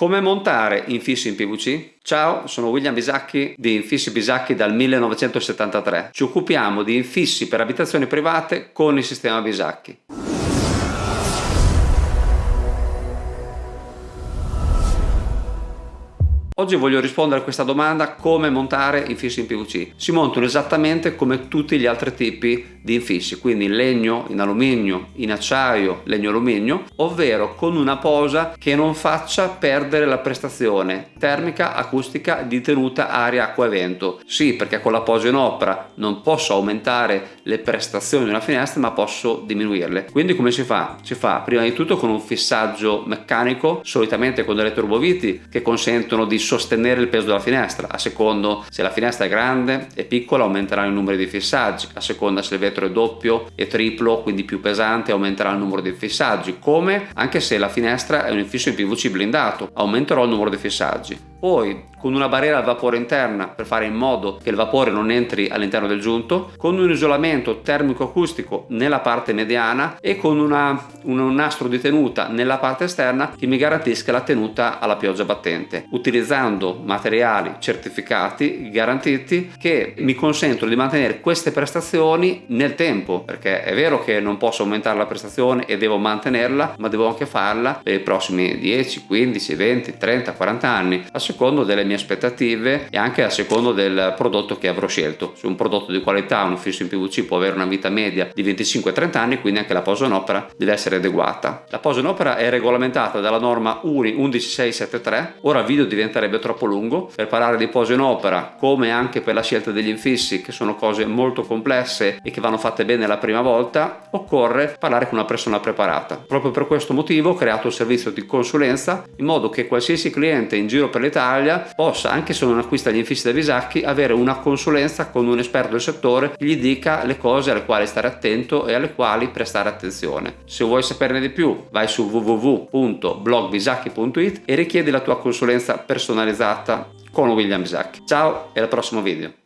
Come montare infissi in PVC? Ciao, sono William Bisacchi di Infissi Bisacchi dal 1973. Ci occupiamo di infissi per abitazioni private con il sistema Bisacchi. Oggi voglio rispondere a questa domanda come montare infissi in PVC. Si montano esattamente come tutti gli altri tipi di infissi, quindi in legno, in alluminio, in acciaio, legno alluminio, ovvero con una posa che non faccia perdere la prestazione termica, acustica di tenuta aria, acqua e vento. Sì, perché con la posa in opera non posso aumentare le prestazioni di una finestra ma posso diminuirle. Quindi come si fa? Si fa prima di tutto con un fissaggio meccanico, solitamente con delle turboviti che consentono di sostenere il peso della finestra a secondo se la finestra è grande e piccola aumenterà il numero di fissaggi a seconda se il vetro è doppio e triplo quindi più pesante aumenterà il numero di fissaggi come? Anche se la finestra è un infisso in PVC blindato aumenterò il numero di fissaggi poi con una barriera al vapore interna per fare in modo che il vapore non entri all'interno del giunto, con un isolamento termico-acustico nella parte mediana e con una, un nastro di tenuta nella parte esterna che mi garantisca la tenuta alla pioggia battente, utilizzando materiali certificati, garantiti, che mi consentono di mantenere queste prestazioni nel tempo, perché è vero che non posso aumentare la prestazione e devo mantenerla, ma devo anche farla per i prossimi 10, 15, 20, 30, 40 anni, a secondo delle mie aspettative e anche a secondo del prodotto che avrò scelto. Se un prodotto di qualità, un fisso in PVC può avere una vita media di 25-30 anni, quindi anche la posa in opera deve essere adeguata. La posa in opera è regolamentata dalla norma URI 11673, ora il video diventerebbe troppo lungo, per parlare di posa in opera come anche per la scelta degli infissi che sono cose molto complesse e che vanno fatte bene la prima volta, occorre parlare con una persona preparata. Proprio per questo motivo ho creato il servizio di consulenza in modo che qualsiasi cliente in giro per l'Italia Italia possa, anche se non acquista gli infissi da Visacchi, avere una consulenza con un esperto del settore che gli dica le cose alle quali stare attento e alle quali prestare attenzione. Se vuoi saperne di più vai su www.blogvisacchi.it e richiedi la tua consulenza personalizzata con William Bisacchi. Ciao e al prossimo video.